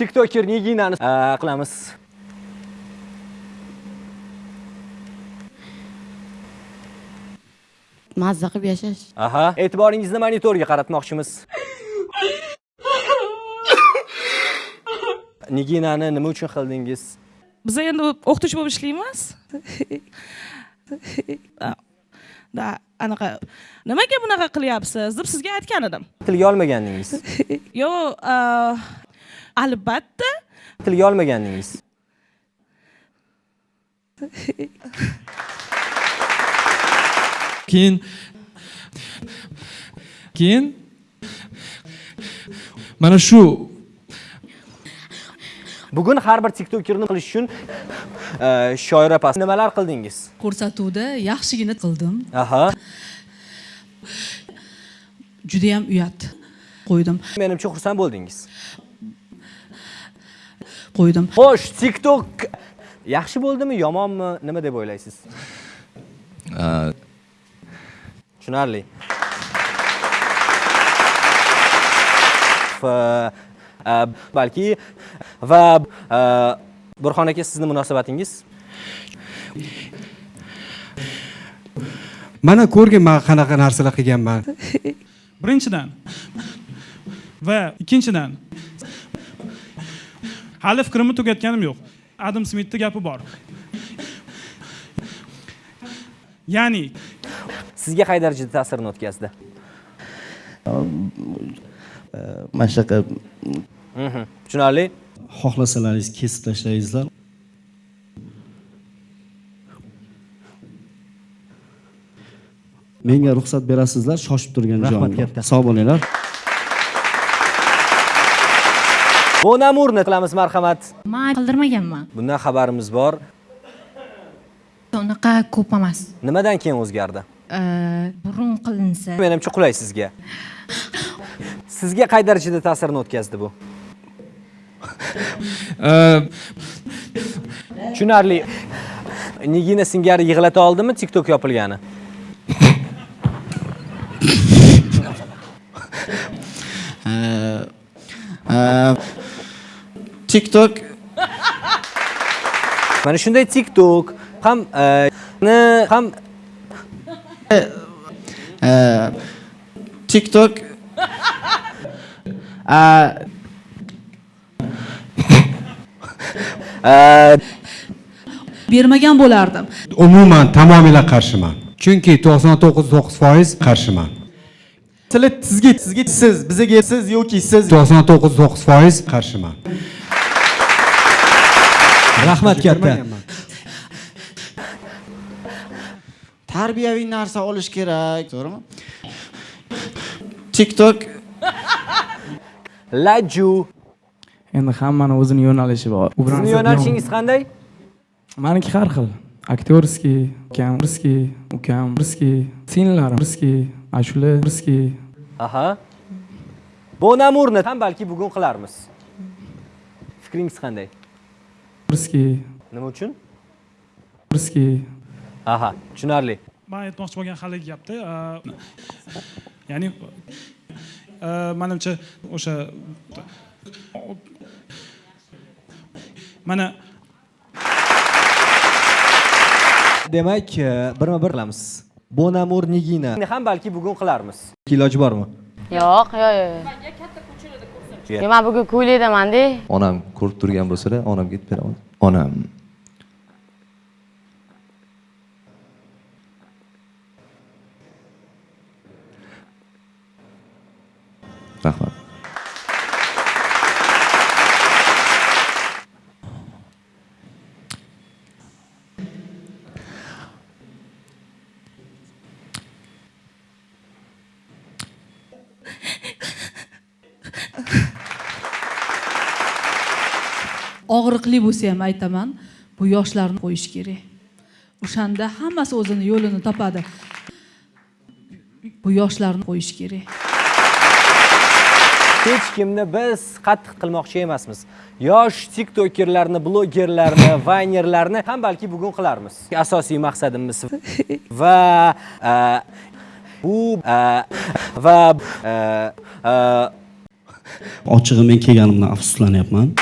tiktoker niginani qilamiz. Mazza qilib yashash. Aha. E'tiboringizni monitorga qaratmoqchimiz. Niginani nima uchun qildingiz? Biz endi o'qituvchi bo'lib ishlaymiz. Da anaqa nimaga bunaqa qilyapsiz deb sizga aytgan edim. Tilga olmagandingiz yo'q albatta. Tilga olmagandingiz keyin keyin mana shu. Bugun har bir tiktokerni qilish uchun uh, shoira pas nimalar qildingiz? Ko'rsatuvda yaxshigina qildim. Aha. Judayam uyat qo'ydim. Menimcha xursand bo'ldingiz qo'ydim. Xo'sh tiktok yaxshi bo'ldimi yomonmi? Nima deb o'ylaysiz? Tushunarli. Balki va burxon aka sizni munosabatingiz? Mana ko'rgin man qanaqa narsalar qilganman. Birinchidan va ikkinchidan hali fikrimni tugatganim yo'q. Adam smitni gapi bor. Ya'ni sizga qay darajada ta'sirini o'tkazdi? Mana shunaqa Mhm, tushunarli? Xohlasalaringiz kesib tashlaysizlar. Menga ruxsat berasizlar shoshib turgan joyim bor sog' bo'linglar bonamurni qilamiz marhamat. Man qildirmaganman bundan xabarimiz bor. Unaqa ko'p emas. Nimadan keyin o'zgardi? Burun qilinsa. Menimcha qulay sizga. Sizga qay darajada ta'sirini o'tkazdi bu? Tushunarli. Nigina singari yig'lata oldimi tiktok yopilgani tiktok. Mana shunday tiktok ham e, ni ham tiktok. e, bermagan bo'lardim. Umuman tamomila qarshiman. Chunki 99.9% qarshiman. Tili sizga sizga siz bizaga siz yoki siz. 99.9% qarshiman rahmat katta. Tarbiyaviy narsa olish kerak to'g'rimi? Tiktok. Laju. Endi hammani o'zini yo'nalishi bor. Sizni yo'nalishingiz qanday? Maniki har xil. Aktyorskiy ukam birskiy ukam birskiy singillarim birskiy ashula birskiy aha. Bonamurni ham balki bugun qilarmiz. Fikringiz qanday birskiy nima uchun? Birskiy aha tushunarli. Man aytmoqchi bo'lgan haligi gapda. Ya'ni manimcha o'sha mana demak birma bir qilamiz bonamur nigina. Ham balki bugun qilarmiz. Iloji bormi? Yo'q yo'q yo'q man bugun ko'ylaydamanda onam ko'rib turgan bo'lsalar onamga aytib beraman. Onam og'riqli bo'lsa ham aytaman bu yoshlarni qo'yish kerak. O'shanda hammasi o'zini yo'lini topadi. Bu yoshlarni qo'yish kerak. Hech kimni biz qattiq qilmoqchi emasmiz. Yosh tiktokerlarni blogerlarni vaynerlarni ham balki bugun qilarmiz. Asosiy maqsadimiz va bu e, va e, e, ochig'i men kelganimdan afsuslanyapman